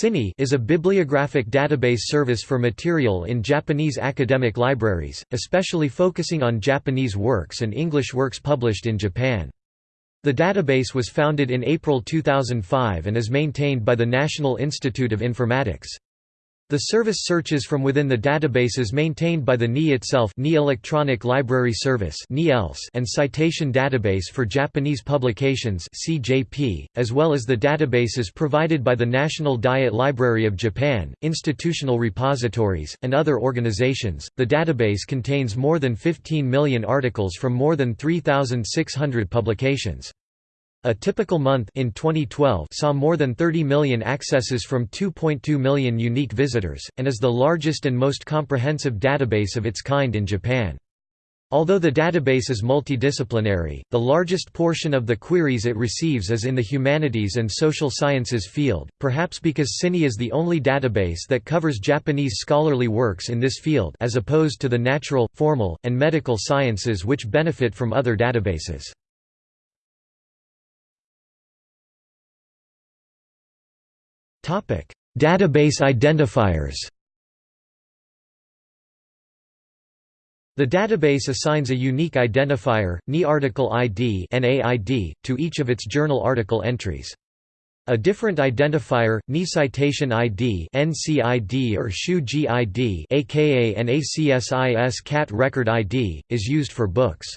CiNii is a bibliographic database service for material in Japanese academic libraries, especially focusing on Japanese works and English works published in Japan. The database was founded in April 2005 and is maintained by the National Institute of Informatics. The service searches from within the databases maintained by the NI itself NI Electronic Library Service and Citation Database for Japanese Publications as well as the databases provided by the National Diet Library of Japan, institutional repositories, and other organizations. The database contains more than 15 million articles from more than 3,600 publications. A typical month in 2012 saw more than 30 million accesses from 2.2 million unique visitors, and is the largest and most comprehensive database of its kind in Japan. Although the database is multidisciplinary, the largest portion of the queries it receives is in the humanities and social sciences field, perhaps because CiNii is the only database that covers Japanese scholarly works in this field as opposed to the natural, formal, and medical sciences which benefit from other databases. Database identifiers. The database assigns a unique identifier, NI article ID to each of its journal article entries. A different identifier, NI citation ID (NCID) or SHU ID (aka NACSIS CAT record ID) is used for books.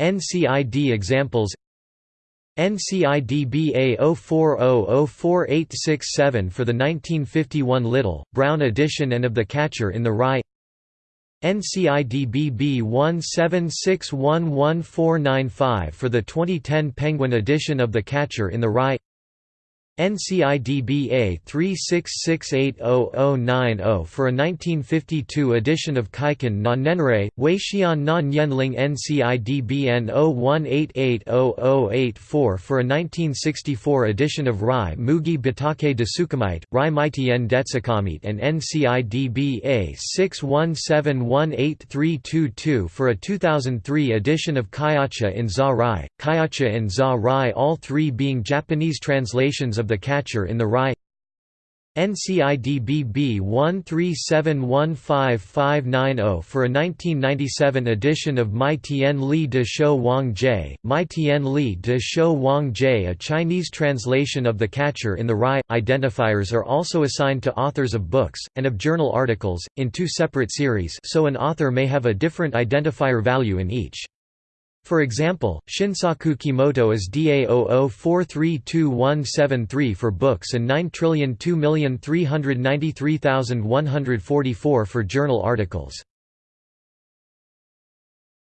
NCID examples NCIDBA 04004867 for the 1951 Little, Brown edition and of The Catcher in the Rye. NCIDBB 17611495 for the 2010 Penguin edition of The Catcher in the Rye NCIDBA 36680090 for a 1952 edition of Kaiken na Nenrei, Weixian na Nianling NCIDBN 01880084 for a 1964 edition of Rai Mugi Batake Desukamiite, Rai Maitien Detsukamite and NCIDBA 61718322 for a 2003 edition of Kaiacha in Za Rai, Kaiacha in Za Rai all three being Japanese translations of of the Catcher in the Rye NCIDBB 13715590 for a 1997 edition of Mai Tian Li de Shou Wang Jie, Mai Tian Li de Shou Wang Jie a Chinese translation of The Catcher in the Rye. Identifiers are also assigned to authors of books, and of journal articles, in two separate series so an author may have a different identifier value in each. For example, Shinsaku Kimoto is DA00432173 for books and 9,002,393,144 for journal articles.